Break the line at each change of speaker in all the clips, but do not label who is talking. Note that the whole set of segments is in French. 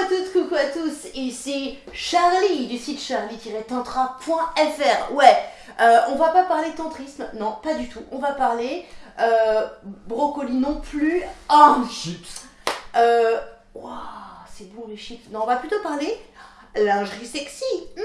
à toutes, coucou à tous, ici Charlie du site charlie-tantra.fr. Ouais, euh, on va pas parler tantrisme, non, pas du tout. On va parler euh, brocoli non plus. Oh,
Chips.
euh, c'est bon les chips. Non, on va plutôt parler lingerie sexy.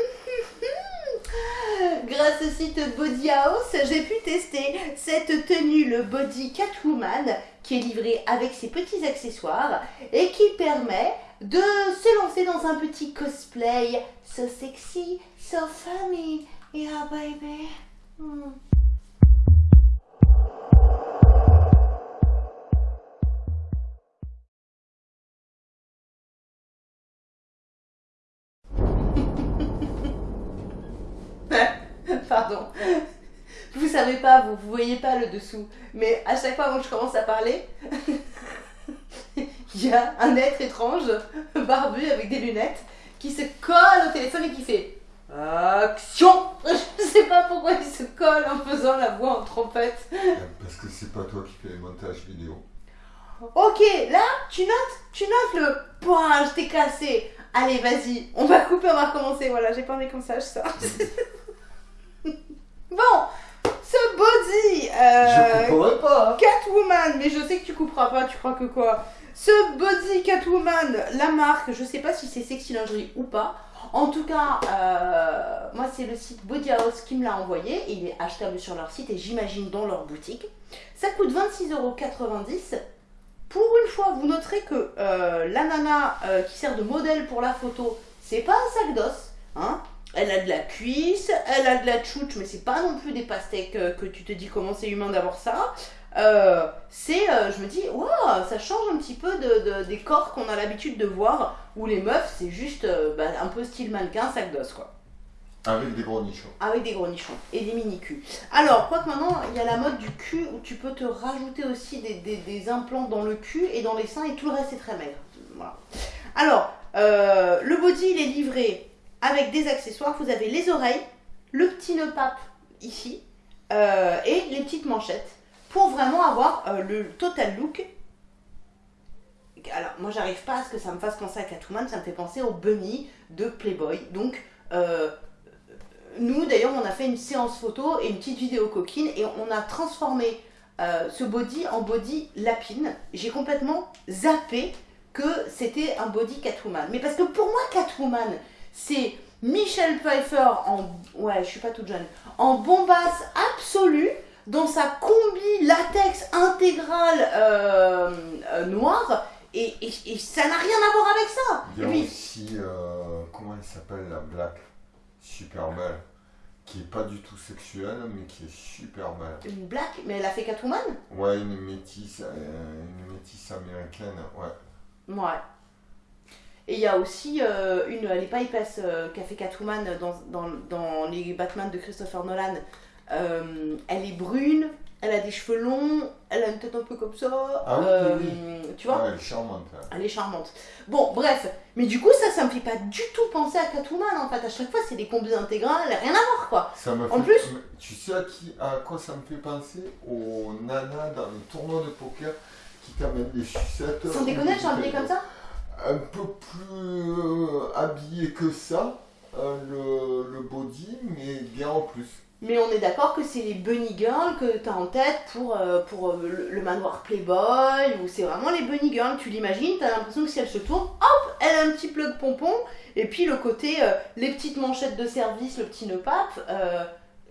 Grâce au site Body House, j'ai pu tester cette tenue, le Body Catwoman, qui est livrée avec ses petits accessoires et qui permet de se lancer dans un petit cosplay so sexy, so funny. Yeah, baby. Hmm. Pardon. Vous savez pas, vous, vous voyez pas le dessous. Mais à chaque fois que je commence à parler, il y a un être étrange, barbu avec des lunettes, qui se colle au téléphone et qui fait Action Je sais pas pourquoi il se colle en faisant la voix en trompette.
Parce que c'est pas toi qui fais les montages vidéo.
Ok, là, tu notes, tu notes le point, je t'ai cassé. Allez, vas-y, on va couper, on va recommencer. Voilà, j'ai pas envie comme ça, je sors. bon, ce body. euh,
Je comprends pas. hein.
Catwoman, mais je sais que tu couperas pas, tu crois que quoi? Ce body Catwoman, la marque, je sais pas si c'est sexy lingerie ou pas. En tout cas, euh, moi c'est le site Body House qui me l'a envoyé et il est achetable sur leur site et j'imagine dans leur boutique. Ça coûte 26,90€. Pour une fois, vous noterez que euh, la nana euh, qui sert de modèle pour la photo, c'est pas un sac d'os. Hein elle a de la cuisse, elle a de la tchouch, mais c'est pas non plus des pastèques euh, que tu te dis comment c'est humain d'avoir ça. Euh, c'est, euh, je me dis, waouh, ça change un petit peu de, de- des corps qu'on a l'habitude de voir, où les meufs, c'est juste bah, un peu style mannequin, sac d'os, quoi.
Avec des gros nichons.
Avec des gros nichons et des mini-culs. Alors, quoique maintenant, il y a la mode du cul où tu peux te rajouter aussi des, des- des implants dans le cul et dans les seins et tout le reste est très maigre. Voilà. Alors, le body, il est livré avec des accessoires. Vous avez les oreilles, le petit nœud pape ici euh, et les petites manchettes pour vraiment avoir euh, le total look. Alors, moi, j'arrive pas à ce que ça me fasse penser à Catwoman, ça me fait penser au bunny de Playboy. Donc, euh, nous, d'ailleurs, on a fait une séance photo et une petite vidéo coquine et on a transformé ce body en body lapine. J'ai complètement zappé que c'était un body Catwoman. Mais parce que pour moi, Catwoman, c'est Michelle Pfeiffer en. Ouais, je suis pas toute jeune. En bombasse absolue, dans sa combi latex intégrale euh, euh, noire. Et, et- et ça n'a rien à voir avec ça.
Il y a
puis-
aussi, euh, comment elle s'appelle la Black Super belle. Qui est pas du tout sexuelle, mais qui est super belle.
Une black, mais elle a fait Catwoman?
Ouais, une métisse, euh, une métisse américaine, ouais.
Ouais. Et il y a aussi euh, une, elle est pas épaisse, euh, qui a fait Catwoman dans, dans, dans les Batman de Christopher Nolan. Euh, elle est brune, elle a des cheveux longs, elle a une tête un peu comme ça.
Ah oui,
euh,
oui,
Tu vois
Ouais, elle est charmante. hein.
Elle est charmante. Bon, bref. Mais du coup, ça, ça me fait pas du tout penser à Catwoman en fait. À chaque fois, c'est des combis intégrales, rien à voir quoi.
Ça me
En
fait-
plus-
Tu sais à, qui, à quoi ça me fait penser? Aux nanas dans le tournoi de poker qui t'amènent des sucettes.
Sans
ou
déconner, habillées
bouteilles
comme ça
un peu plus euh, habillé que ça, euh, le, body, mais bien en plus.
Mais on est d'accord que c'est les bunny girls que t'as en tête pour, euh, le, manoir Playboy, ou c'est vraiment les bunny girls, tu l'imagines, t'as l'impression que si elle se tourne, hop, elle a un petit plug pompon, et puis le côté, les petites manchettes de service, le petit nœud pape,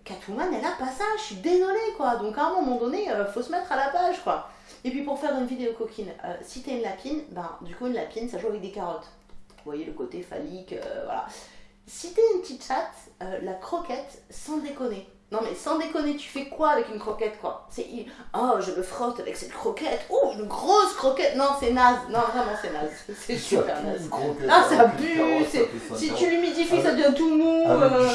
Catwoman, elle a pas ça, je suis désolée quoi, donc à un moment donné, euh, faut se mettre à la page quoi. Et puis pour faire une vidéo coquine, euh, si t'es une lapine, ben du coup une lapine ça joue avec des carottes. Vous voyez le côté phallique, euh, voilà. Si t'es une petite chatte, la croquette, sans déconner. Non mais sans déconner, tu fais quoi avec une croquette quoi? C'est oh je me frotte avec cette croquette, oh une grosse croquette. Non c'est naze, non vraiment c'est naze, c'est super naze. Ah, ça pue, Si tu l'humidifies ça devient tout mou. Euh.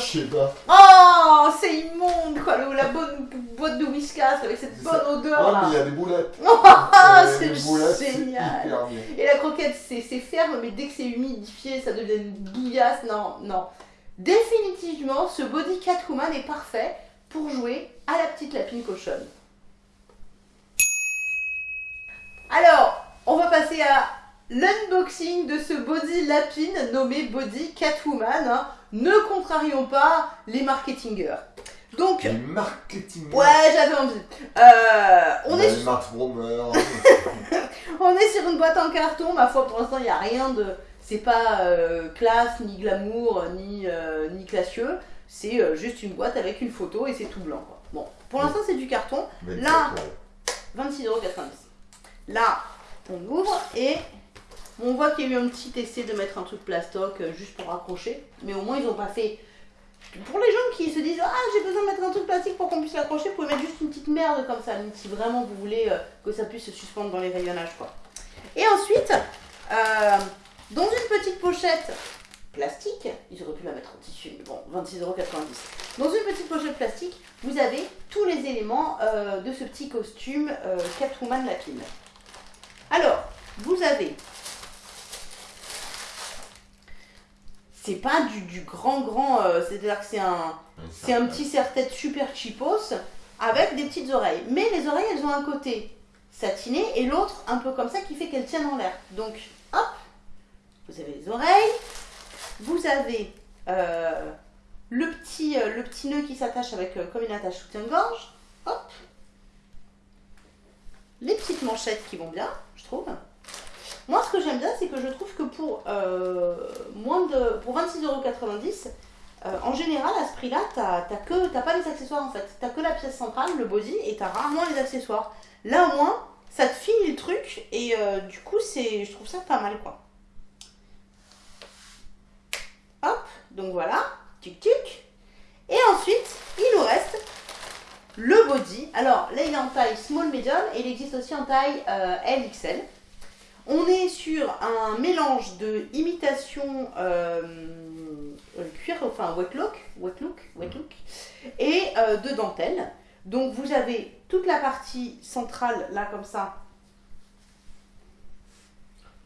Oh c'est immonde quoi, la bonne boîte de whiskas avec cette bonne odeur là.
mais il y a des boulettes. Et
c'est génial. Et la croquette, c'est c'est ferme, mais dès que c'est humidifié, ça devient une bouillasse. Non, non. Définitivement, ce body Catwoman est parfait pour jouer à la petite lapine cochonne. Alors, on va passer à l'unboxing de ce body lapine nommé Body Catwoman. hein. Ne contrarions pas les marketingeurs. Donc,
Les marketing.
ouais, j'avais envie. Euh, on, est,
Romer.
on est sur une boîte en carton, ma foi, pour l'instant, il n'y a rien de. C'est pas euh, classe, ni glamour, ni, euh, ni classieux. C'est euh, juste une boîte avec une photo et c'est tout blanc. Quoi. Bon, pour l'instant, c'est du carton. Là. 26,90€. Là, on ouvre et on voit qu'il y a eu un petit essai de mettre un truc plastoc juste pour raccrocher. Mais au moins, ils n'ont pas fait. Pour les gens qui se disent Ah, j'ai besoin de mettre un truc plastique pour qu'on puisse l'accrocher, vous pouvez mettre juste une petite merde comme ça, si vraiment vous voulez que ça puisse se suspendre dans les rayonnages. Quoi. Et ensuite, euh, dans une petite pochette plastique, ils auraient pu la mettre en tissu, mais bon, 26,90€. Dans une petite pochette plastique, vous avez tous les éléments euh, de ce petit costume euh, Catwoman Lapine. Alors, vous avez. C'est pas du, du grand grand, euh, c'est-à-dire que c'est un, c'est un petit serre-tête super cheapos avec des petites oreilles. Mais les oreilles, elles ont un côté satiné et l'autre un peu comme ça qui fait qu'elles tiennent en l'air. Donc, hop, vous avez les oreilles, vous avez euh, le, petit, euh, le petit nœud qui s'attache avec euh, comme une attache soutien-gorge, hop, les petites manchettes qui vont bien, je trouve. Moi, ce que j'aime bien, c'est que je trouve que pour moins de pour 26,90€, euh, en général, à ce prix-là, t'as pas les accessoires en fait. T'as que la pièce centrale, le body, et t'as rarement les accessoires. Là, au moins, ça te finit le truc, et du coup, je trouve ça pas mal, quoi. Hop, donc voilà, tic tic. Et ensuite, il nous reste le body. Alors là, il est en taille small medium, et il existe aussi en taille euh, LXL. On est sur un mélange de imitation euh, euh, cuir, enfin wet look, wet look, wet look, et euh, de dentelle. Donc vous avez toute la partie centrale là comme ça.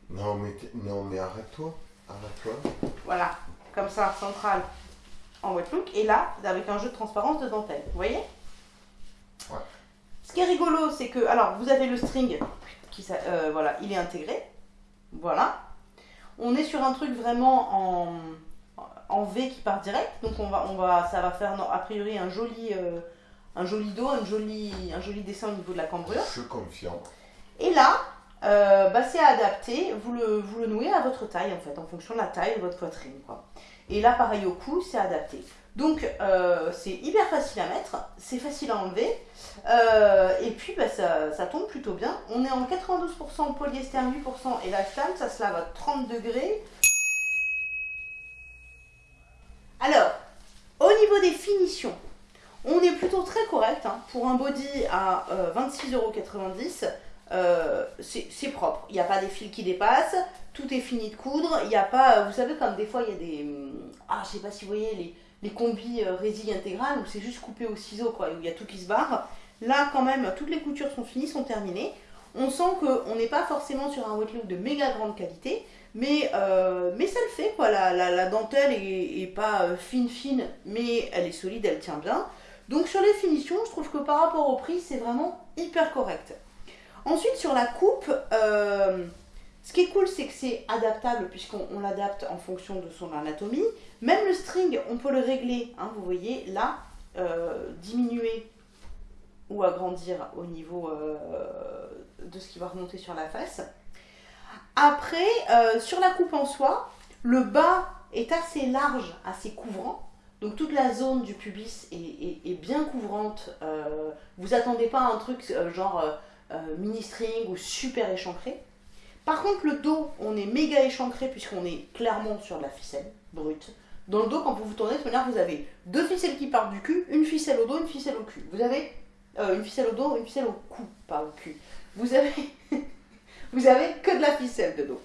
Non mais, non mais arrête-toi. Arrête-toi.
Voilà, comme ça, centrale en wet look. Et là, avec un jeu de transparence de dentelle. Vous voyez
Ouais.
Ce qui est rigolo, c'est que, alors, vous avez le string qui, euh, voilà, il est intégré. Voilà. On est sur un truc vraiment en, en V qui part direct. Donc, on va, on va, ça va faire, non, a priori, un joli, euh, un joli dos, un joli, un joli dessin au niveau de la cambrure.
Je suis confiant.
Et là, euh, bah, c'est adapté, vous le, nouez à votre taille en fait, en fonction de la taille de votre poitrine. Quoi. Et là, pareil au cou, c'est adapté. Donc, euh, c'est hyper facile à mettre, c'est facile à enlever, euh, et puis bah, ça, tombe plutôt bien. On est en 92% polyester, 8% élastane, ça se lave à 30 degrés. Alors, au niveau des finitions, on est plutôt très correct. hein. Pour un body à euh, 26,90€, euh, c'est propre. Il n'y a pas des fils qui dépassent. Tout est fini de coudre. Il n'y a pas, vous savez, comme des fois, il y a des. hum, Ah, je sais pas si vous voyez les, les combis euh, résille intégrales où c'est juste coupé au ciseau, quoi, où il y a tout qui se barre. Là, quand même, toutes les coutures sont finies, sont terminées. On sent qu'on n'est pas forcément sur un wet look de méga grande qualité, mais, euh, mais ça le fait, quoi. La, la, la dentelle est, est pas euh, fine, fine, mais elle est solide, elle tient bien. Donc sur les finitions, je trouve que par rapport au prix, c'est vraiment hyper correct. Ensuite, sur la coupe, euh, ce qui est cool, c'est que c'est adaptable puisqu'on on l'adapte en fonction de son anatomie. Même le string, on peut le régler. hein, vous voyez, là, euh, diminuer ou agrandir au niveau euh, de ce qui va remonter sur la face. Après, sur la coupe en soi, le bas est assez large, assez couvrant. Donc toute la zone du pubis est, bien couvrante. Vous attendez pas à un truc genre euh, euh, mini string ou super échancré. Par contre, le dos, on est méga échancré puisqu'on est clairement sur de la ficelle brute. Dans le dos, quand vous vous tournez de manière, vous avez deux ficelles qui partent du cul, une ficelle au dos, une ficelle au cul. Vous avez euh, une ficelle au dos, une ficelle au cou, pas au cul. Vous avez, vous avez que de la ficelle de dos.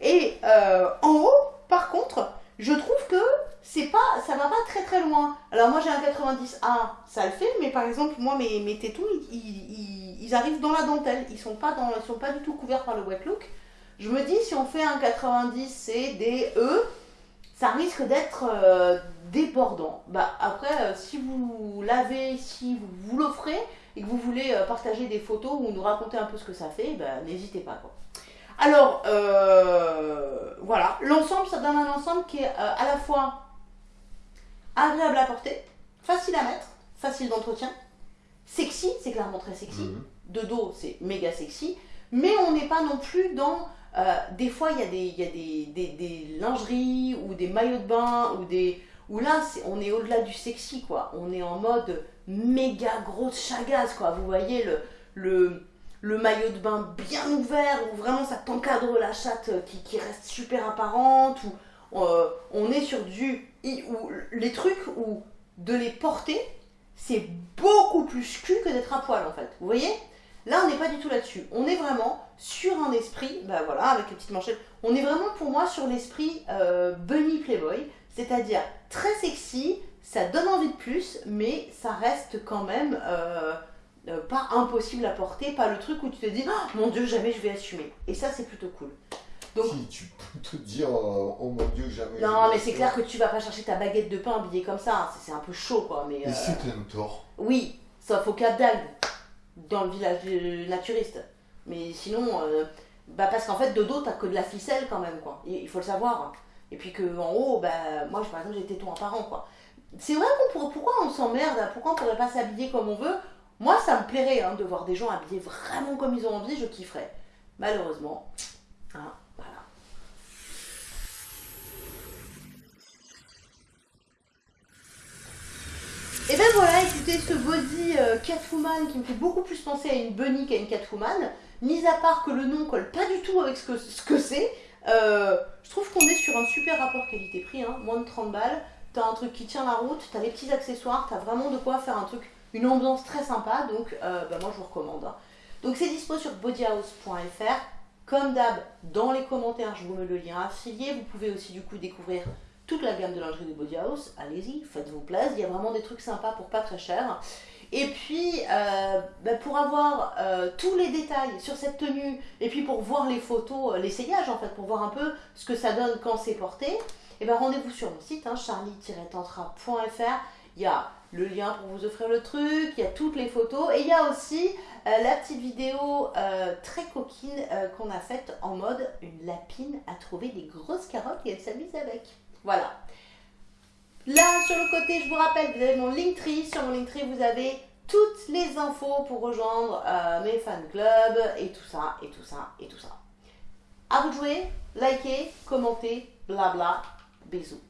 Et euh, en haut, par contre, je trouve que c'est pas, ça va pas très très loin. Alors moi j'ai un 90A, ça le fait, mais par exemple moi mes, mes tétons, ils- ils arrivent dans la dentelle, ils sont pas dans, ils sont pas du tout couverts par le wet look. Je me dis si on fait un 90C, D, E, ça risque d'être euh, débordant. Bah après, euh, si vous l'avez, si vous, vous l'offrez et que vous voulez euh, partager des photos ou nous raconter un peu ce que ça fait, bah, n'hésitez pas quoi. Alors, voilà, l'ensemble, ça donne un ensemble qui est à la fois agréable à porter, facile à mettre, facile d'entretien, sexy, c'est clairement très sexy,
Mhm.
De dos, c'est méga sexy, mais on n'est pas non plus dans... euh, des fois, il y a, des, lingeries ou des maillots de bain ou des... Où là, on est au-delà du sexy, quoi. On est en mode méga grosse chagasse, quoi. Vous voyez le, maillot de bain bien ouvert, où vraiment ça t'encadre la chatte euh, qui, reste super apparente, où euh, on est sur du... Où les trucs où de les porter, c'est beaucoup plus cul que d'être à poil, en fait. Vous voyez? Là, on n'est pas du tout là-dessus. On est vraiment sur un esprit, bah voilà, avec les petites manchettes, on est vraiment pour moi sur l'esprit euh, bunny playboy, c'est-à-dire très sexy, ça donne envie de plus, mais ça reste quand même euh, euh, pas impossible à porter, pas le truc où tu te dis oh, mon dieu jamais je vais assumer. Et ça c'est plutôt cool. Donc-
Si tu peux te dire, oh mon dieu, jamais.
Non mais c'est clair que tu vas pas chercher ta baguette de pain habillée comme ça, c'est c'est un peu chaud quoi. Mais
Et
euh,
c'est un tort.
oui, sauf au Cap d'Agde, dans le village euh, naturiste. Mais sinon, euh, bah parce qu'en fait, de dos, t'as que de la ficelle quand même, quoi. Il faut le savoir. Et puis que en haut, bah, moi, par exemple, j'ai des tétons apparents, quoi. C'est vrai qu'on pourrait, pourquoi on s'emmerde, pourquoi on pourrait pas s'habiller comme on veut? Moi, ça me plairait hein, de voir des gens habillés vraiment comme ils ont envie, je kifferais. Malheureusement, hein, voilà. Et ben voilà, écoutez, ce body euh, Catwoman qui me fait beaucoup plus penser à une bunny qu'à une Catwoman, mis à part que le nom colle pas du tout avec ce que ce que c'est, euh, je trouve qu'on est sur un super rapport qualité-prix, hein, moins de 30 balles, t'as un truc qui tient la route, t'as les petits accessoires, t'as vraiment de quoi faire un truc, une ambiance très sympa, donc euh, bah, moi je vous recommande. hein. Donc c'est dispo sur bodyhouse.fr, comme d'hab, dans les commentaires, je vous mets le lien affilié, vous pouvez aussi du coup découvrir toute la gamme de lingerie de Body House. Allez-y, faites-vous plaisir. Il y a vraiment des trucs sympas pour pas très cher. Et puis, euh, bah, pour avoir euh, tous les détails sur cette tenue, et puis pour voir les photos, euh, l'essayage en fait, pour voir un peu ce que ça donne quand c'est porté, et ben rendez-vous sur mon site, hein, charlie-tantra.fr. Il y a le lien pour vous offrir le truc, il y a toutes les photos, et il y a aussi la petite vidéo très coquine qu'on a faite en mode une lapine a trouvé des grosses carottes et elle s'amuse avec. Voilà. Là, sur le côté, je vous rappelle, vous avez mon Linktree. Sur mon Linktree, vous avez toutes les infos pour rejoindre euh, mes fan clubs et tout ça, et tout ça, et tout ça. À vous de jouer, likez, commentez, blabla. Bisous.